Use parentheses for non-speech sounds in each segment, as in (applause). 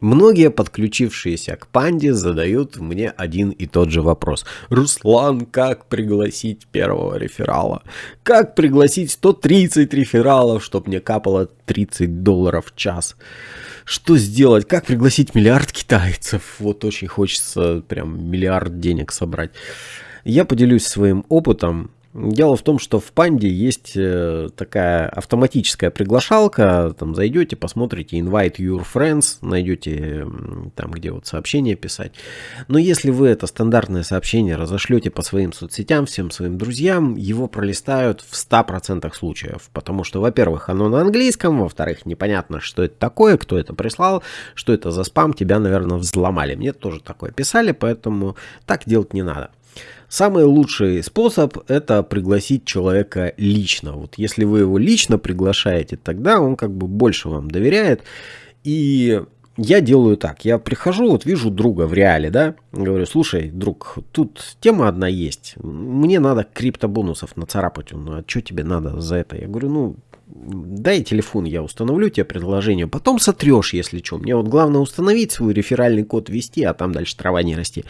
Многие подключившиеся к панде задают мне один и тот же вопрос. Руслан, как пригласить первого реферала? Как пригласить 130 рефералов, чтобы мне капало 30 долларов в час? Что сделать? Как пригласить миллиард китайцев? Вот очень хочется прям миллиард денег собрать. Я поделюсь своим опытом Дело в том, что в Панде есть э, такая автоматическая приглашалка, там зайдете, посмотрите invite your friends, найдете там, где вот сообщение писать. Но если вы это стандартное сообщение разошлете по своим соцсетям, всем своим друзьям, его пролистают в 100% случаев, потому что, во-первых, оно на английском, во-вторых, непонятно, что это такое, кто это прислал, что это за спам, тебя, наверное, взломали. Мне тоже такое писали, поэтому так делать не надо. Самый лучший способ это пригласить человека лично. Вот если вы его лично приглашаете, тогда он как бы больше вам доверяет. И я делаю так, я прихожу, вот вижу друга в реале, да, говорю, слушай, друг, тут тема одна есть, мне надо криптобонусов нацарапать, ну а что тебе надо за это? Я говорю, ну, дай телефон, я установлю тебе предложение, потом сотрешь, если что. Мне вот главное установить свой реферальный код, ввести, а там дальше трава не расти.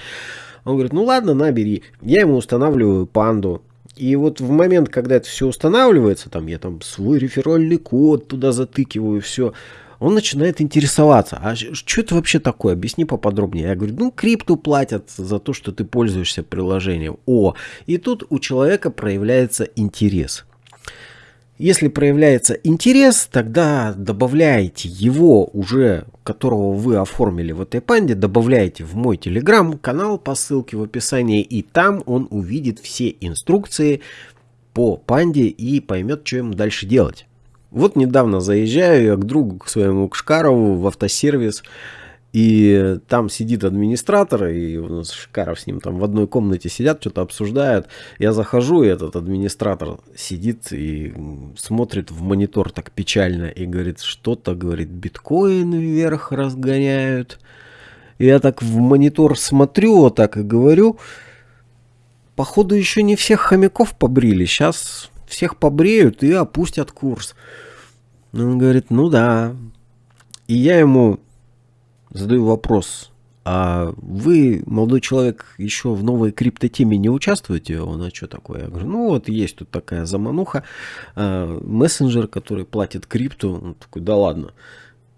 Он говорит, ну ладно, набери. Я ему устанавливаю панду. И вот в момент, когда это все устанавливается, там я там свой реферальный код туда затыкиваю, все, он начинает интересоваться, а что это вообще такое, объясни поподробнее. Я говорю, ну крипту платят за то, что ты пользуешься приложением. О, и тут у человека проявляется интерес. Если проявляется интерес, тогда добавляете его уже, которого вы оформили в этой панде, добавляете в мой телеграм-канал по ссылке в описании, и там он увидит все инструкции по панде и поймет, что ему дальше делать. Вот недавно заезжаю я к другу, к своему Кшкарову в автосервис, и там сидит администратор, и у нас Шикаров с ним там в одной комнате сидят, что-то обсуждают. Я захожу, и этот администратор сидит и смотрит в монитор так печально и говорит, что-то, говорит, биткоин вверх разгоняют. И я так в монитор смотрю, вот так и говорю, походу еще не всех хомяков побрили, сейчас всех побреют и опустят курс. Он говорит, ну да. И я ему задаю вопрос. А вы, молодой человек, еще в новой криптотеме не участвуете? Он, а что такое? Я говорю, ну вот есть тут такая замануха, э, мессенджер, который платит крипту. Он такой, да ладно.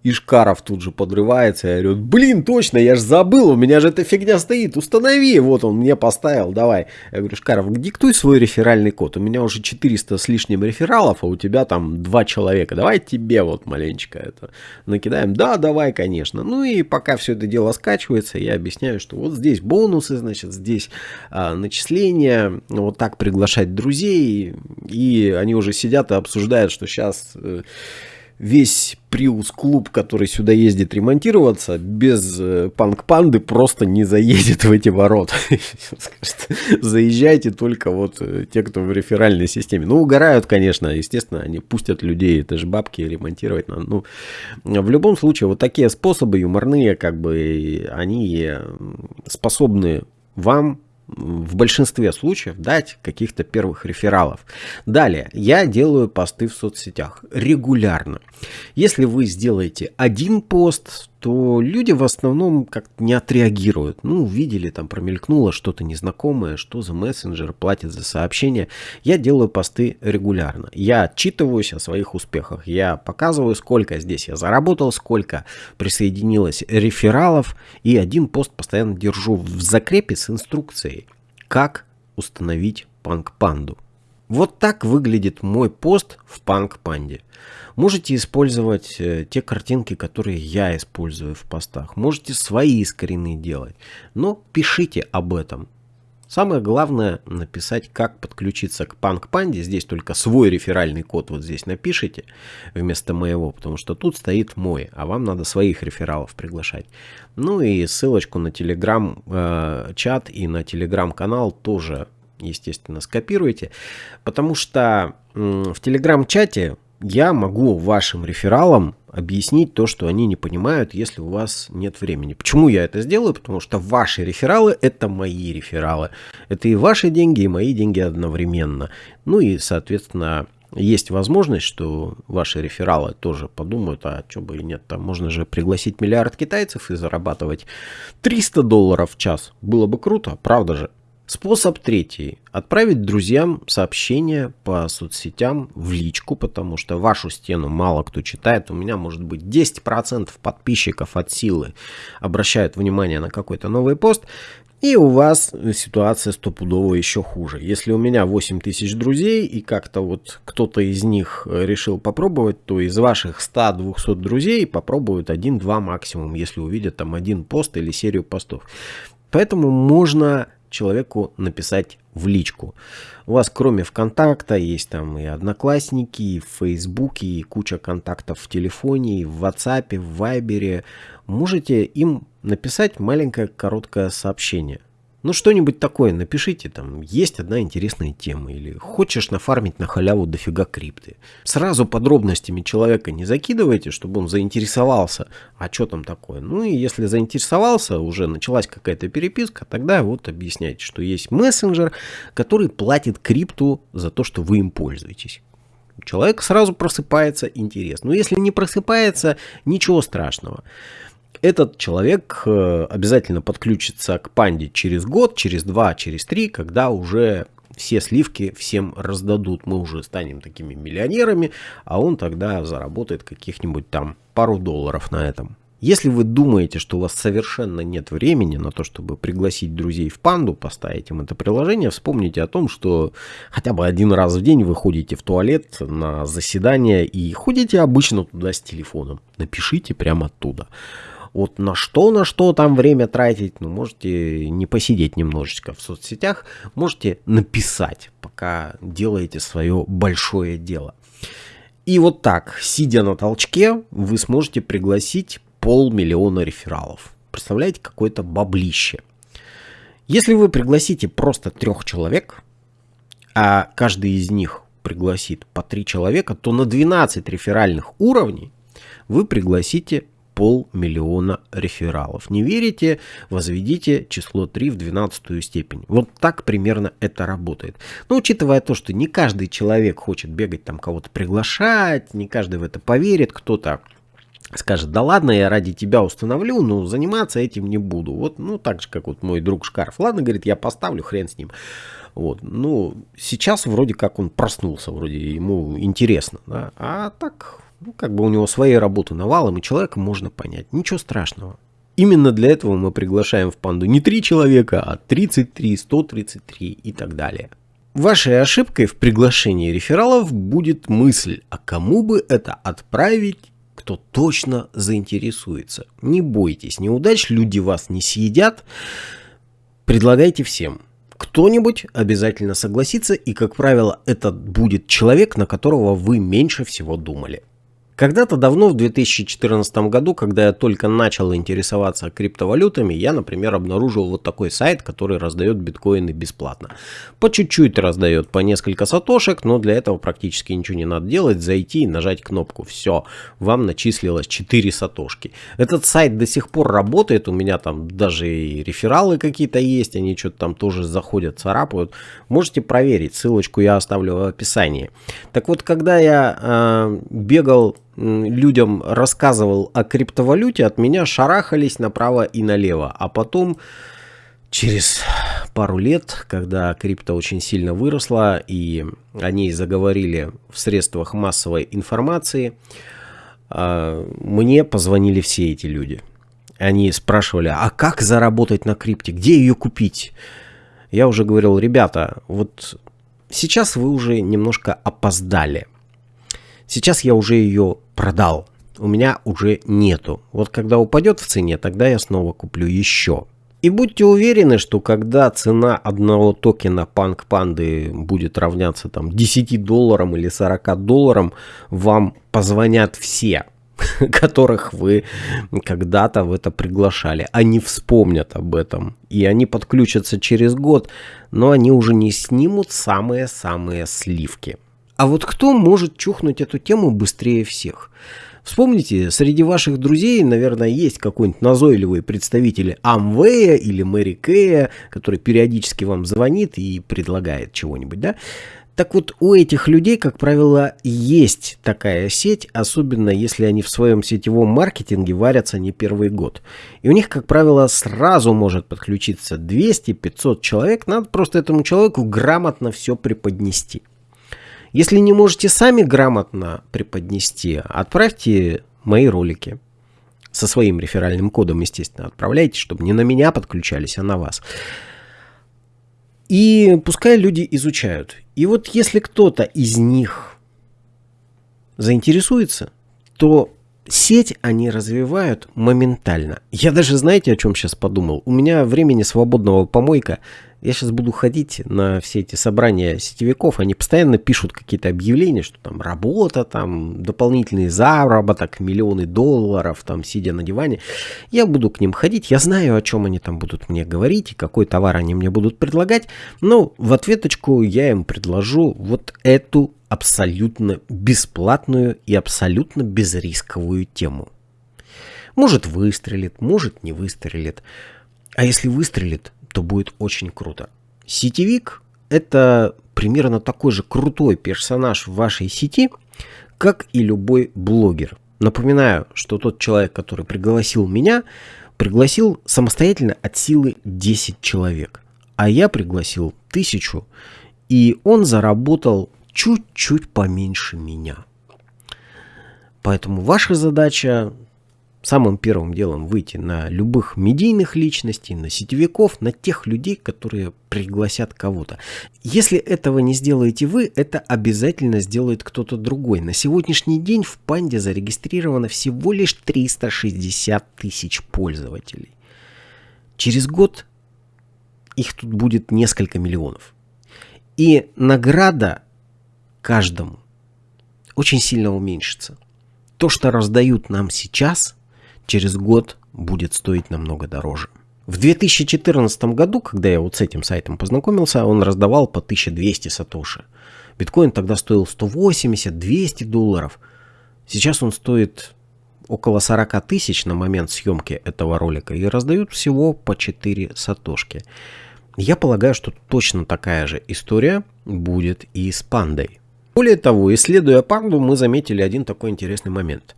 Ишкаров тут же подрывается и говорит, блин, точно, я же забыл, у меня же эта фигня стоит, установи, вот он мне поставил, давай. Я говорю, Ишкаров, диктуй свой реферальный код, у меня уже 400 с лишним рефералов, а у тебя там два человека, давай тебе вот маленечко это накидаем. Да, давай, конечно. Ну и пока все это дело скачивается, я объясняю, что вот здесь бонусы, значит, здесь а, начисления, вот так приглашать друзей, и они уже сидят и обсуждают, что сейчас... Э, весь Приус-клуб, который сюда ездит ремонтироваться, без э, панк-панды просто не заедет в эти ворота. (laughs) Заезжайте только вот э, те, кто в реферальной системе. Ну, угорают, конечно, естественно, они пустят людей, это же бабки ремонтировать надо. Ну, в любом случае, вот такие способы юморные, как бы, они способны вам в большинстве случаев дать каких-то первых рефералов. Далее, я делаю посты в соцсетях регулярно. Если вы сделаете один пост, то люди в основном как-то не отреагируют. Ну, увидели, там промелькнуло что-то незнакомое, что за мессенджер, платит за сообщение. Я делаю посты регулярно. Я отчитываюсь о своих успехах. Я показываю, сколько здесь я заработал, сколько присоединилось рефералов. И один пост постоянно держу в закрепе с инструкцией, как установить панк-панду. Вот так выглядит мой пост в панк-панде. Можете использовать э, те картинки, которые я использую в постах. Можете свои скрины делать. Но пишите об этом. Самое главное написать, как подключиться к панк-панде. Здесь только свой реферальный код вот здесь напишите вместо моего, потому что тут стоит мой, а вам надо своих рефералов приглашать. Ну и ссылочку на телеграм-чат э, и на телеграм-канал тоже, естественно, скопируйте, потому что в телеграм-чате я могу вашим рефералам объяснить то, что они не понимают, если у вас нет времени. Почему я это сделаю? Потому что ваши рефералы – это мои рефералы. Это и ваши деньги, и мои деньги одновременно. Ну и, соответственно, есть возможность, что ваши рефералы тоже подумают, а что бы и нет, там можно же пригласить миллиард китайцев и зарабатывать 300 долларов в час. Было бы круто, правда же? Способ третий. Отправить друзьям сообщение по соцсетям в личку, потому что вашу стену мало кто читает. У меня может быть 10% подписчиков от силы обращают внимание на какой-то новый пост. И у вас ситуация стопудово еще хуже. Если у меня 8 тысяч друзей, и как-то вот кто-то из них решил попробовать, то из ваших 100-200 друзей попробуют 1-2 максимум, если увидят там один пост или серию постов. Поэтому можно человеку написать в личку. У вас кроме ВКонтакта есть там и Одноклассники, и в и куча контактов в телефоне, и в WhatsApp, в Вайбере. Можете им написать маленькое короткое сообщение – ну, что-нибудь такое напишите, там, есть одна интересная тема, или хочешь нафармить на халяву дофига крипты. Сразу подробностями человека не закидывайте, чтобы он заинтересовался, а что там такое. Ну, и если заинтересовался, уже началась какая-то переписка, тогда вот объясняйте, что есть мессенджер, который платит крипту за то, что вы им пользуетесь. Человек сразу просыпается интерес. Но если не просыпается, ничего страшного этот человек э, обязательно подключится к панде через год, через два, через три, когда уже все сливки всем раздадут. Мы уже станем такими миллионерами, а он тогда заработает каких-нибудь там пару долларов на этом. Если вы думаете, что у вас совершенно нет времени на то, чтобы пригласить друзей в панду, поставить им это приложение, вспомните о том, что хотя бы один раз в день вы ходите в туалет на заседание и ходите обычно туда с телефоном. Напишите прямо оттуда. Вот на что, на что там время тратить, ну, можете не посидеть немножечко в соцсетях, можете написать, пока делаете свое большое дело. И вот так, сидя на толчке, вы сможете пригласить полмиллиона рефералов. Представляете, какое-то баблище. Если вы пригласите просто трех человек, а каждый из них пригласит по три человека, то на 12 реферальных уровней вы пригласите полмиллиона рефералов. Не верите? Возведите число 3 в 12 степень. Вот так примерно это работает. Но учитывая то, что не каждый человек хочет бегать там кого-то приглашать, не каждый в это поверит, кто-то скажет, да ладно, я ради тебя установлю, но заниматься этим не буду. Вот, ну, так же, как вот мой друг Шкарф. Ладно, говорит, я поставлю, хрен с ним. Вот, ну, сейчас вроде как он проснулся, вроде ему интересно, да, а так ну, как бы у него своей работы навалом, и человека можно понять. Ничего страшного. Именно для этого мы приглашаем в панду не 3 человека, а 33, 133 и так далее. Вашей ошибкой в приглашении рефералов будет мысль, а кому бы это отправить, кто точно заинтересуется. Не бойтесь, неудач люди вас не съедят. Предлагайте всем. Кто-нибудь обязательно согласится, и, как правило, это будет человек, на которого вы меньше всего думали. Когда-то давно, в 2014 году, когда я только начал интересоваться криптовалютами, я, например, обнаружил вот такой сайт, который раздает биткоины бесплатно. По чуть-чуть раздает, по несколько сатошек, но для этого практически ничего не надо делать, зайти и нажать кнопку. Все, вам начислилось 4 сатошки. Этот сайт до сих пор работает, у меня там даже и рефералы какие-то есть, они что-то там тоже заходят, царапают. Можете проверить, ссылочку я оставлю в описании. Так вот, когда я э, бегал людям рассказывал о криптовалюте, от меня шарахались направо и налево. А потом, через пару лет, когда крипто очень сильно выросла и о ней заговорили в средствах массовой информации, а, мне позвонили все эти люди. Они спрашивали, а как заработать на крипте, где ее купить? Я уже говорил, ребята, вот сейчас вы уже немножко опоздали. Сейчас я уже ее продал. У меня уже нету. Вот когда упадет в цене, тогда я снова куплю еще. И будьте уверены, что когда цена одного токена Punk Pandy будет равняться там 10 долларам или 40 долларам, вам позвонят все, (laughs) которых вы когда-то в это приглашали. Они вспомнят об этом. И они подключатся через год, но они уже не снимут самые-самые сливки. А вот кто может чухнуть эту тему быстрее всех? Вспомните, среди ваших друзей, наверное, есть какой-нибудь назойливый представитель Амвея или Мэри Кэя, который периодически вам звонит и предлагает чего-нибудь, да? Так вот, у этих людей, как правило, есть такая сеть, особенно если они в своем сетевом маркетинге варятся не первый год. И у них, как правило, сразу может подключиться 200-500 человек, надо просто этому человеку грамотно все преподнести. Если не можете сами грамотно преподнести, отправьте мои ролики со своим реферальным кодом, естественно, отправляйте, чтобы не на меня подключались, а на вас. И пускай люди изучают. И вот если кто-то из них заинтересуется, то сеть они развивают моментально. Я даже, знаете, о чем сейчас подумал? У меня времени свободного помойка я сейчас буду ходить на все эти собрания сетевиков, они постоянно пишут какие-то объявления, что там работа, там дополнительный заработок, миллионы долларов, там сидя на диване. Я буду к ним ходить, я знаю, о чем они там будут мне говорить и какой товар они мне будут предлагать, но в ответочку я им предложу вот эту абсолютно бесплатную и абсолютно безрисковую тему. Может выстрелит, может не выстрелит. А если выстрелит, то будет очень круто. Сетевик – это примерно такой же крутой персонаж в вашей сети, как и любой блогер. Напоминаю, что тот человек, который пригласил меня, пригласил самостоятельно от силы 10 человек, а я пригласил тысячу, и он заработал чуть-чуть поменьше меня. Поэтому ваша задача самым первым делом выйти на любых медийных личностей, на сетевиков, на тех людей, которые пригласят кого-то. Если этого не сделаете вы, это обязательно сделает кто-то другой. На сегодняшний день в Панде зарегистрировано всего лишь 360 тысяч пользователей. Через год их тут будет несколько миллионов. И награда каждому очень сильно уменьшится. То, что раздают нам сейчас – через год будет стоить намного дороже. В 2014 году, когда я вот с этим сайтом познакомился, он раздавал по 1200 сатоши. Биткоин тогда стоил 180-200 долларов. Сейчас он стоит около 40 тысяч на момент съемки этого ролика и раздают всего по 4 сатошки. Я полагаю, что точно такая же история будет и с пандой. Более того, исследуя панду, мы заметили один такой интересный момент.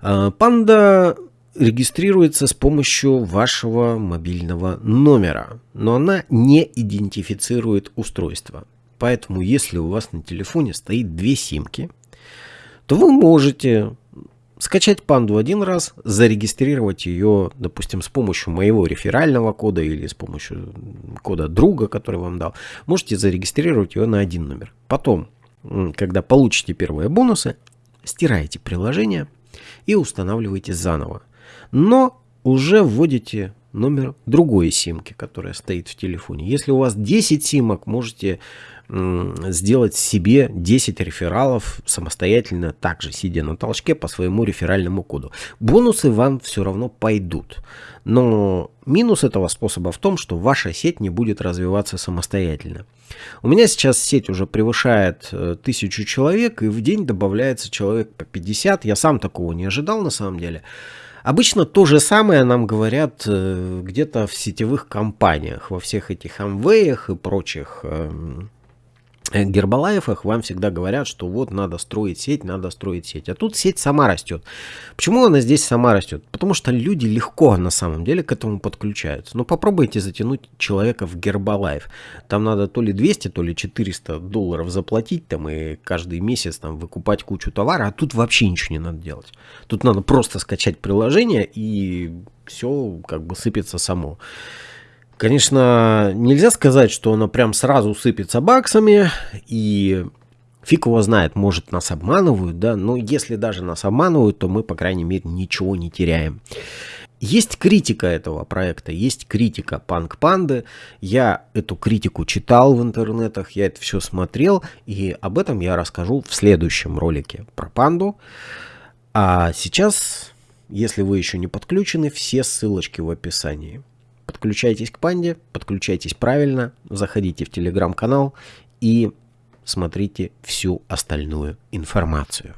А, панда регистрируется с помощью вашего мобильного номера, но она не идентифицирует устройство. Поэтому, если у вас на телефоне стоит две симки, то вы можете скачать панду один раз, зарегистрировать ее, допустим, с помощью моего реферального кода или с помощью кода друга, который вам дал. Можете зарегистрировать ее на один номер. Потом, когда получите первые бонусы, стираете приложение и устанавливаете заново но уже вводите номер другой симки, которая стоит в телефоне. Если у вас 10 симок, можете сделать себе 10 рефералов самостоятельно, также сидя на толчке по своему реферальному коду. Бонусы вам все равно пойдут. Но минус этого способа в том, что ваша сеть не будет развиваться самостоятельно. У меня сейчас сеть уже превышает э, тысячу человек, и в день добавляется человек по 50. Я сам такого не ожидал на самом деле. Обычно то же самое нам говорят э, где-то в сетевых компаниях, во всех этих Amway и прочих Э, Гербалаевых вам всегда говорят, что вот надо строить сеть, надо строить сеть. А тут сеть сама растет. Почему она здесь сама растет? Потому что люди легко на самом деле к этому подключаются. Но ну, попробуйте затянуть человека в Гербалайф. Там надо то ли 200, то ли 400 долларов заплатить там и каждый месяц там выкупать кучу товара. А тут вообще ничего не надо делать. Тут надо просто скачать приложение и все как бы сыпется само. Конечно, нельзя сказать, что она прям сразу сыпется баксами, и фиг его знает, может нас обманывают, да, но если даже нас обманывают, то мы, по крайней мере, ничего не теряем. Есть критика этого проекта, есть критика Панк Панды. Я эту критику читал в интернетах, я это все смотрел, и об этом я расскажу в следующем ролике про панду. А сейчас, если вы еще не подключены, все ссылочки в описании. Подключайтесь к Панде, подключайтесь правильно, заходите в телеграм-канал и смотрите всю остальную информацию.